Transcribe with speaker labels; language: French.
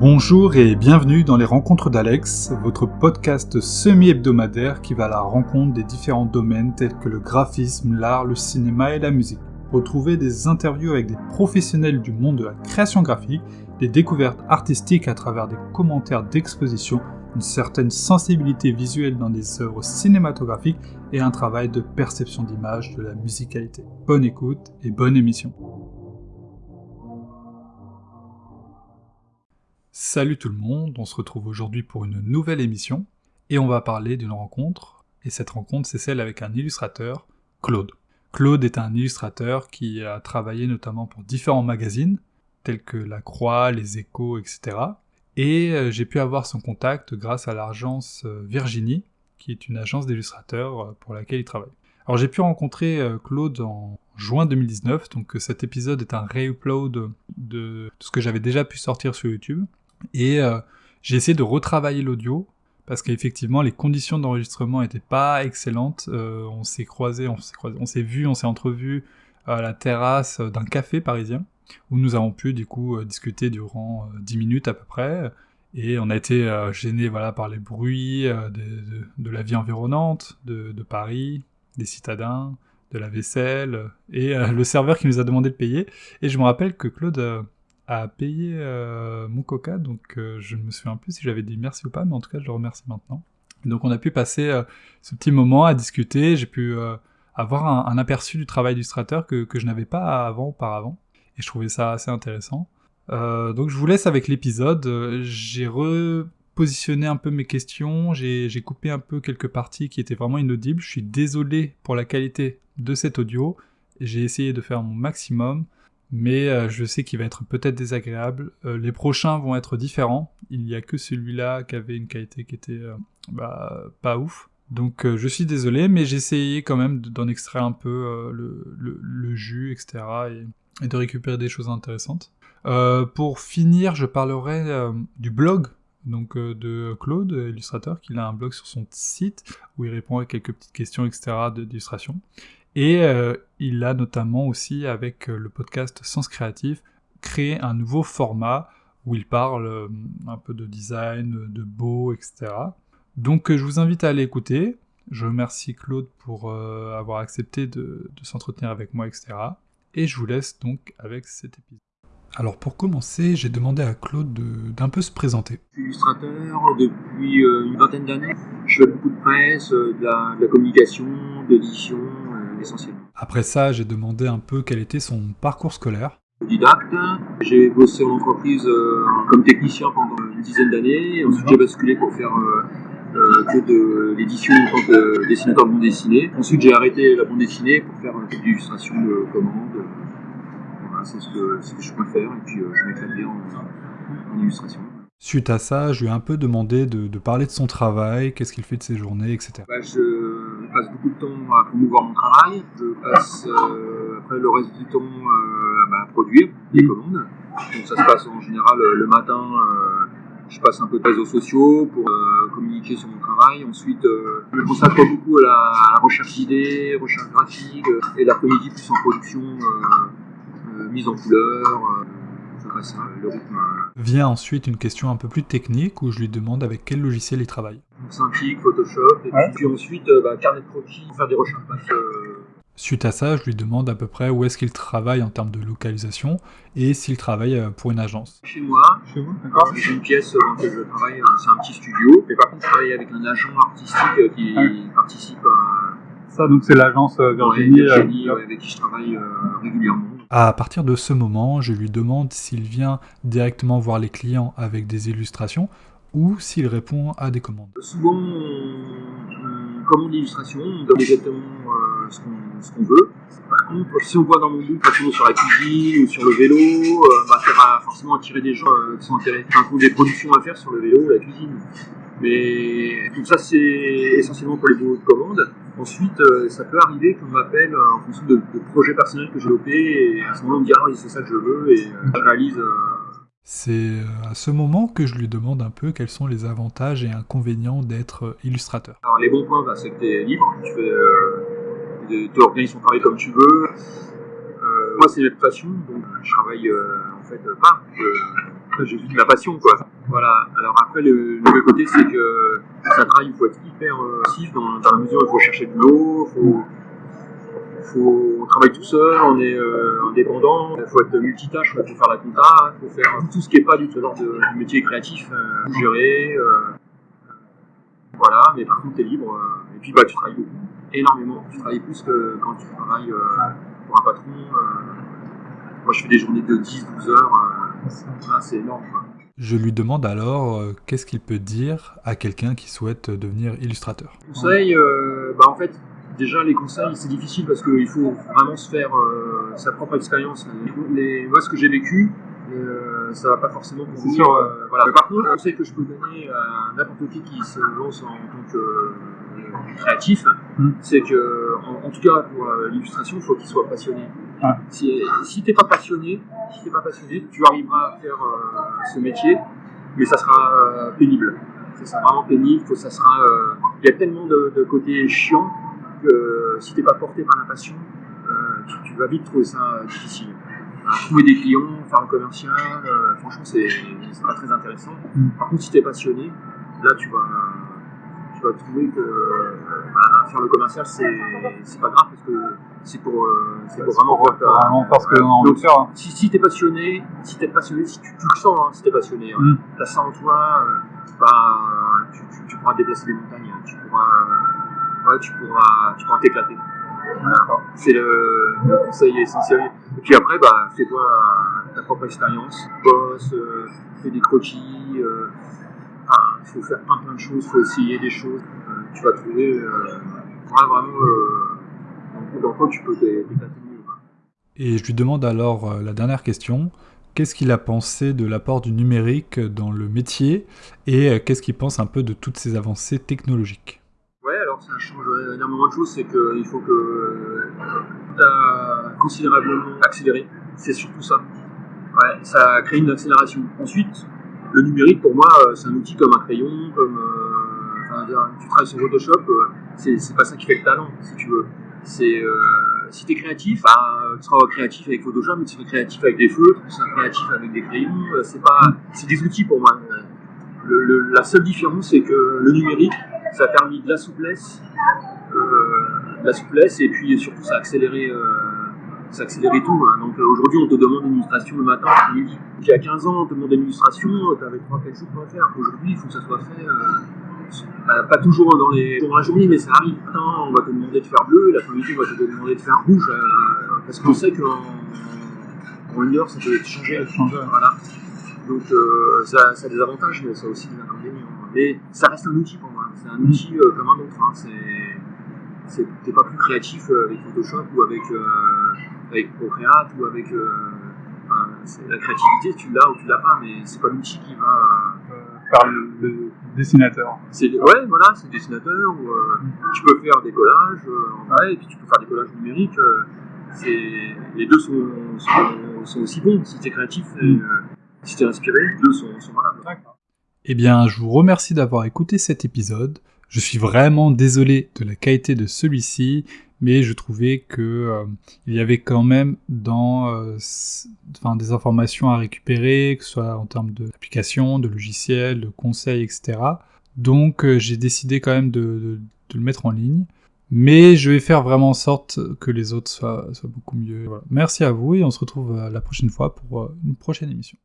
Speaker 1: Bonjour et bienvenue dans les Rencontres d'Alex, votre podcast semi-hebdomadaire qui va à la rencontre des différents domaines tels que le graphisme, l'art, le cinéma et la musique. Retrouvez des interviews avec des professionnels du monde de la création graphique, des découvertes artistiques à travers des commentaires d'exposition, une certaine sensibilité visuelle dans des œuvres cinématographiques et un travail de perception d'image de la musicalité. Bonne écoute et bonne émission. Salut tout le monde, on se retrouve aujourd'hui pour une nouvelle émission et on va parler d'une rencontre. Et cette rencontre, c'est celle avec un illustrateur, Claude. Claude est un illustrateur qui a travaillé notamment pour différents magazines, tels que La Croix, Les Échos, etc. Et euh, j'ai pu avoir son contact grâce à l'agence euh, Virginie, qui est une agence d'illustrateurs euh, pour laquelle il travaille. Alors j'ai pu rencontrer Claude en juin 2019, donc cet épisode est un re-upload de ce que j'avais déjà pu sortir sur YouTube. Et euh, j'ai essayé de retravailler l'audio parce qu'effectivement les conditions d'enregistrement n'étaient pas excellentes. Euh, on s'est croisé, on s'est on s'est vu, on s'est entrevu à la terrasse d'un café parisien où nous avons pu du coup euh, discuter durant 10 minutes à peu près. Et on a été gêné voilà, par les bruits de, la vie environnante, de, Paris, des citadins, de la vaisselle, et le serveur qui nous a demandé de payer. Et je me rappelle que Claude à payer euh, mon coca, donc euh, je ne me souviens plus si j'avais dit merci ou pas, mais en tout cas je le remercie maintenant. Donc on a pu passer euh, ce petit moment à discuter, j'ai pu avoir un, aperçu du travail d'illustrateur que, que je n'avais pas avant auparavant, et je trouvais ça assez intéressant. donc je vous laisse avec l'épisode, j'ai repositionné un peu mes questions, j'ai coupé un peu quelques parties qui étaient vraiment inaudibles, je suis désolé pour la qualité de cet audio, j'ai essayé de faire mon maximum, mais euh, je sais qu'il va être peut-être désagréable. Euh, les prochains vont être différents. Il n'y a que celui-là qui avait une qualité qui était euh, bah, pas ouf. Donc je suis désolé, mais j'ai essayé quand même d'en extraire un peu le, jus, etc. Et, de récupérer des choses intéressantes. pour finir, je parlerai du blog donc de Claude, illustrateur, qui a un blog sur son site où il répond à quelques petites questions, etc. d'illustration. Et euh, il a notamment aussi, avec euh, le podcast Sens Créatif, créé un nouveau format où il parle euh, un peu de design, de beau, etc. Donc je vous invite à aller écouter. Je remercie Claude pour avoir accepté de, s'entretenir avec moi, etc. Et je vous laisse donc avec cet épisode. Alors pour commencer, j'ai demandé à Claude d'un peu se présenter.
Speaker 2: Je suis illustrateur depuis une vingtaine d'années. Je fais beaucoup de presse, de la, de la communication, de l'édition,
Speaker 1: après ça, j'ai demandé un peu quel était son parcours scolaire.
Speaker 2: Didacte, j'ai bossé en entreprise euh, comme technicien pendant une dizaine d'années, ensuite j'ai basculé pour faire euh, euh, que de l'édition en tant que dessinateur de bande dessinée. Ensuite j'ai arrêté la bande dessinée pour faire un peu d'illustration de commande. Voilà, c'est ce que, je préfère et puis je m'éclate bien en illustration.
Speaker 1: Suite à ça, je lui ai un peu demandé de, parler de son travail, qu'est-ce qu'il fait de ses journées, etc.
Speaker 2: Bah, je passe beaucoup de temps à promouvoir mon travail. Je passe euh, après le reste du temps euh, bah, à produire des mm. commandes. Donc ça se passe en général euh, le matin. je passe un peu de réseaux sociaux pour communiquer sur mon travail. Ensuite, je me consacre beaucoup à la, recherche d'idées, recherche graphique, et l'après-midi plus en production, mise en couleur. le rythme
Speaker 1: Vient ensuite une question un peu plus technique où je lui demande avec quel logiciel il travaille.
Speaker 2: Photoshop, et puis ensuite euh, bah, carnet de croquis pour faire des recherches. Euh,
Speaker 1: Suite à ça, je lui demande à peu près où est-ce qu'il travaille en termes de localisation et s'il travaille euh, pour une agence.
Speaker 2: Chez moi, chez d'accord. J'ai une pièce dans laquelle je travaille, c'est un petit studio. Mais par contre, je travaille avec un agent artistique qui ah participe à.
Speaker 1: Ça, donc c'est l'agence Virginie,
Speaker 2: Virginie avec qui je travaille régulièrement.
Speaker 1: À partir de ce moment, je lui demande s'il vient directement voir les clients avec des illustrations ou s'il répond à des commandes.
Speaker 2: Souvent, on commande l'illustration, on donne exactement euh, ce qu'on veut. Par contre, si on voit dans mon book, sur la cuisine ou sur le vélo, euh, bah, ça va forcément attirer des gens euh, qui sont intéressés, enfin, des productions à faire sur le vélo ou la cuisine. Mais tout ça, c'est essentiellement pour les boulots de commande. Ensuite, ça peut arriver qu'on m'appelle en fonction de, projets personnels que j'ai développés, et à ce moment-là, on me dit Ah oui, c'est ça que je veux, et euh, je réalise.
Speaker 1: C'est à ce moment que je lui demande un peu quels sont les avantages et inconvénients d'être illustrateur.
Speaker 2: Alors, les bons points, bah, c'est que tu es libre, tu fais, tu organises ton travail comme tu veux. moi, c'est une passion, donc je travaille en fait pas. je de ma passion, quoi. Voilà. Alors après, le, le côté, c'est que c'est un travail, il faut être hyper euh, actif dans, dans la mesure où il faut chercher de l'eau, faut, faut, on travaille tout seul, on est euh, indépendant, il faut être multitâche, il faut faire la compta, il faut faire tout ce qui n'est pas du tout genre de, du métier créatif, euh, gérer, euh, voilà, mais par contre, tu es libre, euh, et puis bah, tu travailles beaucoup, énormément, tu travailles plus que quand tu travailles pour un patron. moi, je fais des journées de 10-12 heures, voilà, c'est énorme. Quoi.
Speaker 1: Je lui demande alors euh, qu'est-ce qu'il peut dire à quelqu'un qui souhaite devenir illustrateur?
Speaker 2: Conseils, euh, bah en fait, déjà les conseils, c'est difficile parce qu'il faut vraiment se faire euh, sa propre expérience. Les, moi, ce que j'ai vécu, euh, ça va pas forcément pour
Speaker 3: C'est sûr, ouais.
Speaker 2: euh, voilà. Par contre, le conseil que je peux donner à n'importe qui qui se lance en tant que euh, créatif,
Speaker 3: Mm.
Speaker 2: c'est que, en, en tout cas pour l'illustration, il faut qu'il soit passionné.
Speaker 3: Ouais.
Speaker 2: Si, si t'es pas passionné, si t'es pas passionné, tu arriveras à faire ce métier, mais ça sera pénible. Ça sera vraiment pénible. Faut, ça sera. Il y a tellement de, de côtés chiants que si t'es pas porté par la passion, euh, tu, tu vas vite trouver ça euh, difficile. Euh, trouver des clients, faire le commercial, euh, franchement, c'est pas très intéressant.
Speaker 3: Mm.
Speaker 2: Par contre, si t'es passionné, là, tu vas, tu vas trouver que euh, bah, faire le commercial, c'est pas grave parce que c'est pour, euh, pour vraiment voir ta-
Speaker 3: Vraiment faire ce que faire. hein.
Speaker 2: si, si t'es passionné, si t'es passionné, si tu, tu le sens, hein, si t'es passionné, hein,
Speaker 3: Mm.
Speaker 2: t'as ça en toi, euh, bah, tu, tu, tu pourras déplacer des montagnes, hein, tu pourras, euh, tu pourras, tu pourras t'éclater. C'est le, conseil essentiel. Et puis après, bah, fais-toi ta propre expérience, bosse, euh, fais des croquis, euh, il faut faire plein plein de choses, il faut essayer des choses. Euh, tu vas trouver vraiment dans, quoi tu peux t'é- t'éclater mieux.
Speaker 1: Et je lui demande alors la dernière question. Qu'est-ce qu'il a pensé de l'apport du numérique dans le métier et qu'est-ce qu'il pense un peu de toutes ces avancées technologiques?
Speaker 2: Ça change énormément de choses, c'est qu'il faut que tu as considérablement accéléré. C'est surtout ça. Ouais, ça crée une accélération. Ensuite, le numérique, pour moi, euh, c'est un outil comme un crayon, comme. euh, enfin, tu travailles sur Photoshop, euh, c'est pas ça qui fait le talent, si tu veux. C'est. euh, si tu es créatif, bah, tu seras créatif avec Photoshop, mais tu seras créatif avec des feutres, tu seras créatif avec des crayons, euh, c'est pas. C'est des outils pour moi. La seule différence, c'est que le numérique, ça a permis de la souplesse, euh, de la souplesse et puis surtout ça a accéléré, euh, ça a accéléré tout. hein. Donc euh, aujourd'hui on te demande une illustration le matin, l'après-midi. Il y a 15 ans on te demandait une illustration, tu avais 3-4 jours pour la faire. Aujourd'hui il faut que ça soit fait, bah, pas toujours dans, les, dans la journée mais ça arrive. Maintenant on va te demander de faire bleu, l'après-midi on va te demander de faire rouge euh, parce qu'on sait qu'en en une heure ça peut changer.
Speaker 3: Changer.
Speaker 2: Voilà. Donc euh, ça, ça a des avantages, mais ça a aussi des inconvénients. Mais ça reste un outil pour moi. C'est un outil euh, comme un autre. Hein. C'est, t'es pas plus créatif euh, avec Photoshop ou avec, euh, avec Procreate ou avec. enfin, la créativité, tu l'as ou tu l'as pas, mais c'est pas l'outil qui va.
Speaker 3: Faire le, le dessinateur.
Speaker 2: c'est, ouais, voilà, c'est dessinateur ou euh, tu peux faire des collages en vrai, et puis tu peux faire des collages numériques. c'est, les deux sont, sont, sont aussi bons. Si t'es créatif et
Speaker 3: Mm.
Speaker 2: si t'es inspiré, les deux sont, sont valables.
Speaker 3: D'accord.
Speaker 1: Eh bien, je vous remercie d'avoir écouté cet épisode. Je suis vraiment désolé de la qualité de celui-ci, mais je trouvais que euh, il y avait quand même dans, euh, des informations à récupérer, que ce soit en termes d'application, de logiciels, de conseils, etc. Donc, euh, j'ai décidé quand même de, le mettre en ligne. Mais je vais faire vraiment en sorte que les autres soient, beaucoup mieux. Merci à vous et on se retrouve euh, la prochaine fois pour une prochaine émission.